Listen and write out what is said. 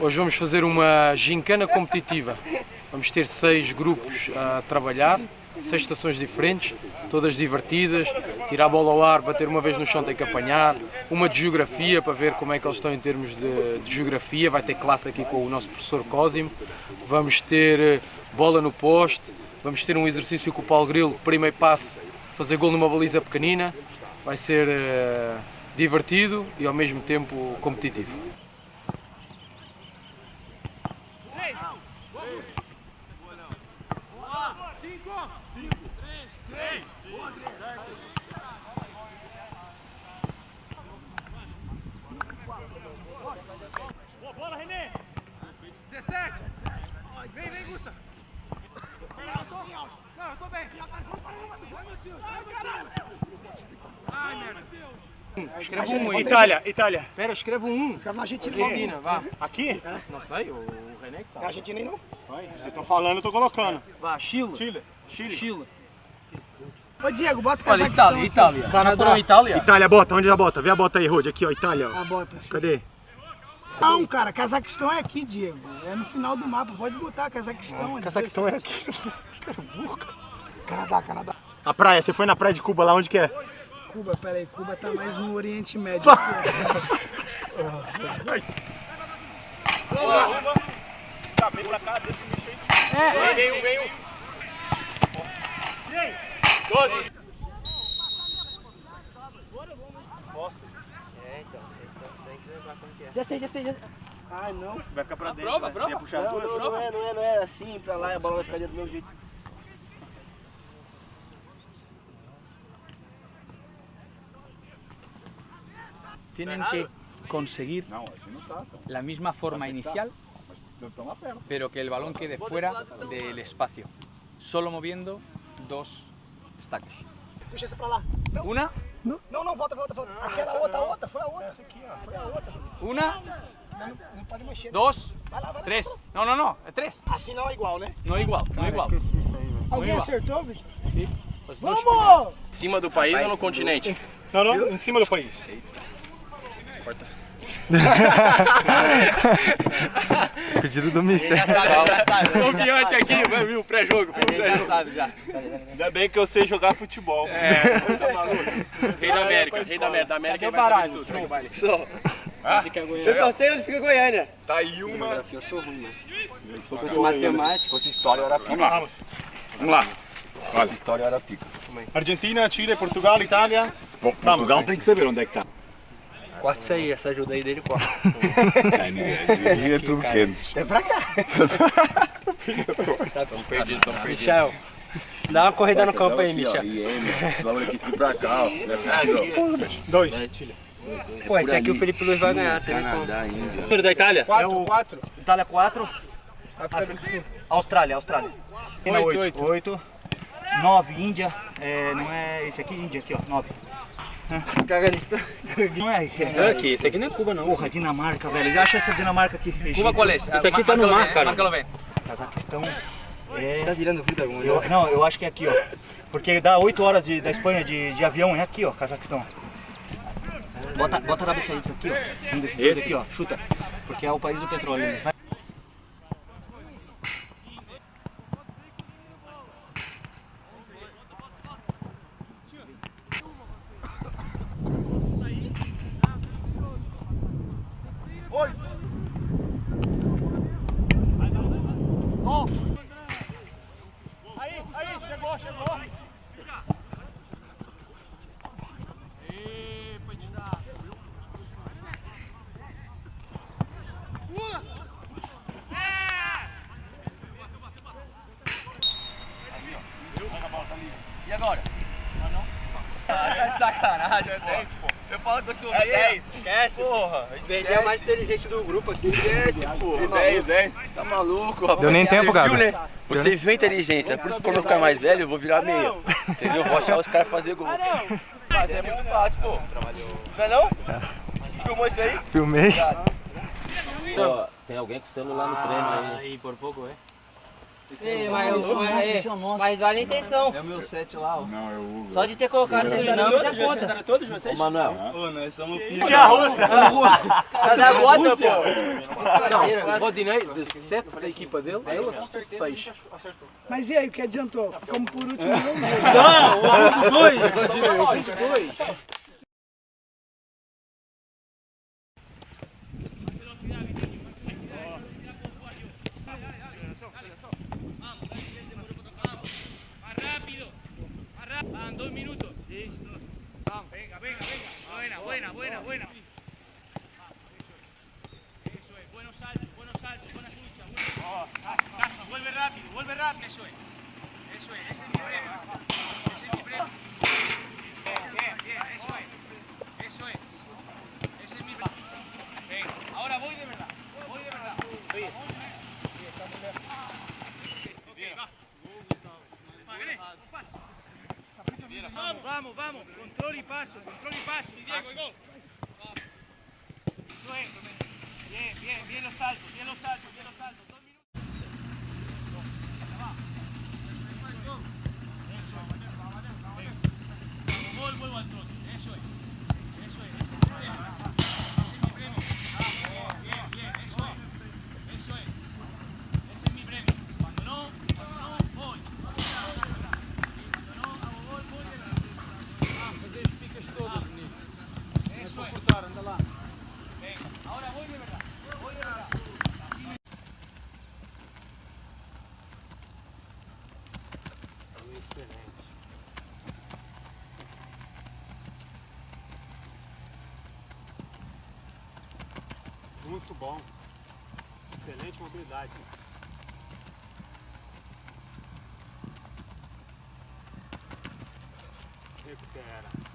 Hoje vamos fazer uma gincana competitiva. Vamos ter seis grupos a trabalhar, seis estações diferentes, todas divertidas. Tirar a bola ao ar, bater uma vez no chão tem que apanhar. Uma de geografia para ver como é que eles estão em termos de, de geografia. Vai ter classe aqui com o nosso professor Cosimo. Vamos ter eh, bola no poste. Vamos ter um exercício com o Paulo Grilo, primeiro passe, fazer gol numa baliza pequenina. Vai ser uh, divertido e ao mesmo tempo competitivo. Bola, Renê! 17! Vem, vem, Gusta! Não, eu tô bem! Vai, meu tio! Ai, caralho! Ai, merda! Escreve um aí. Itália, Itália. Espera, escreve um 1. Escreve na Argentina. Argentina, vá. Aqui? Não sei, o, René que É tá. Argentina aí não? Vocês estão falando, eu tô colocando. Vá, Chile. Chile. Chile. Chile. Ô Diego, bota o Cazaquistão Itália, aqui. Itália. Já foram à Itália? Itália, bota. Onde a bota? Vê a bota aí, Rod. Aqui, ó, Itália, ó. Ah, bota assim. Cadê? Não, cara, Cazaquistão é aqui, Diego. É no final do mapa. Pode botar Cazaquistão. Cazaquistão é 17. aqui. Canadá, Canadá. A praia, você foi na praia de Cuba lá, onde que é? Cuba, peraí. Cuba tá mais no Oriente Médio. aqui, Tá, vem pra cá, deixa eu mexer. É. Vem um, vem um. Doze. Já sei, já sei, já sei. Ai, não. Vai ficar pra dentro. prova, vai. prova. Não, não, não é, não é, não é assim pra lá e a bola vai ficar dentro do meu jeito. Tienen que conseguir Não, não la misma forma inicial, perto. pero que el balón quede fuera del espacio, solo moviendo dos estacos. Puxa essa pra lá. Una, Não, não, volta, volta, volta. Aquela outra, outra. Foi a outra. Essa aqui, ó. Foi a outra. una, Não, não pode mexer. dos, Vai lá, vai lá. tres. No, no, no, es tres. Assim não é igual, né? No igual, no igual. Alguém acertou, dos Vamos! Em cima do país ou no continente? Não, não, em cima do país. Pedido do Mister. Já sabe, já sabe. Confiante aqui, vai vir o pré-jogo. Já sabe, já. Ainda bem que eu sei jogar futebol. É. Tá maluco? Rei da América, rei da América. Da América ele tudo. Segue o baile. Eu só sei onde fica Goiânia. Tá aí uma. Geografia eu sou ruim, mano. Se fosse matemática, fosse história, era pica. Vamos lá, vamos. Vamos lá. Se fosse história, era pica. Argentina, Chile, Portugal, Itália. Portugal tem que saber onde é que tá. Corta isso aí, essa ajuda aí dele corta. É, é tudo quente. É pra cá. Estamos perdidos, estamos perdidos. Michel, dá uma corrida no campo aí, Michel. Esse bagulho aqui tudo pra cá, ó. Dois. Pô, esse aqui o Felipe Luiz vai ganhar, tem como. Canadá, Índia. Número da Itália? Quatro, quatro. Itália 4. África do Sul. Austrália, Austrália. Oito, oito. 8. 9, Índia. É, não é esse aqui, Índia, aqui ó, 9. Cagalista. Não é, É aqui, esse aqui não é Cuba não. Porra, Dinamarca, velho. Já acha essa Dinamarca aqui? Cuba qual é? Esse aqui tá no mar, cara. Cazaquistão. É. Tá tirando fruta com Eu- não, eu acho que é aqui, ó. Porque dá 8 horas de- da Espanha de, de avião, é aqui, ó, Cazaquistão. Bota, bota na bicha isso aqui, ó. Um desses dois aqui, ó. Chuta. Porque é o país do petróleo. Né? Aí, aí, chegou, chegou. E agora? Ah, sacanagem, pô. Eu falo que eu sou É meia. 10, esquece. Porra, Ele é o mais inteligente do grupo aqui. Esquece, pô. É 10, 10. Tá maluco, rapaz. Deu nem tempo, Gabi. viu, né? Você viu a inteligência. Por isso que quando eu ficar mais velho, eu vou virar meia. Entendeu? Eu vou achar os caras fazer gol. Mas é muito fácil, pô. Não é não? Filmou isso aí? Filmei. tem alguém com o celular no treino aí. Aí por pouco, eh. Ei, mas, mas, é vale a intenção. É o meu set lá, ó. Não, é o Hugo. Só de ter colocado esse dinâmico já conta. todos vocês? Ô, Manuel. Pô, nós somos Tia Rússia! Mas a bota, pô. Não, o Rodinei, de 7 da equipa dele, ele acertou 6. Mas e aí, o que adiantou? Ficamos por último. Não, o 2! Rodinei, o ponto 2! Venga, venga. Buena, buena, buena, buena. Eso es. Buenos saltos, buenos saltos, buenas luchas. Buenas... Casa, casa. Vuelve rápido, vuelve rápido. Eso es. Eso es. Ese es mi premio. Ese es mi premio. Bien, bien, bien. Eso es. Eso es. Ese es mi premio. Venga. Ahora voy de verdad. Voy de verdad. Bien, va. Magané, paso. Vamos, vamos. Control y paso, control y paso. Y Diego, y gol. Eso es. Bien, bien, bien los saltos, bien los saltos, bien los saltos. Dos minutos. Eso es. Venga. Gol, vuelvo al trote. Eso es. Muito bom. Excelente mobilidade. Recupera.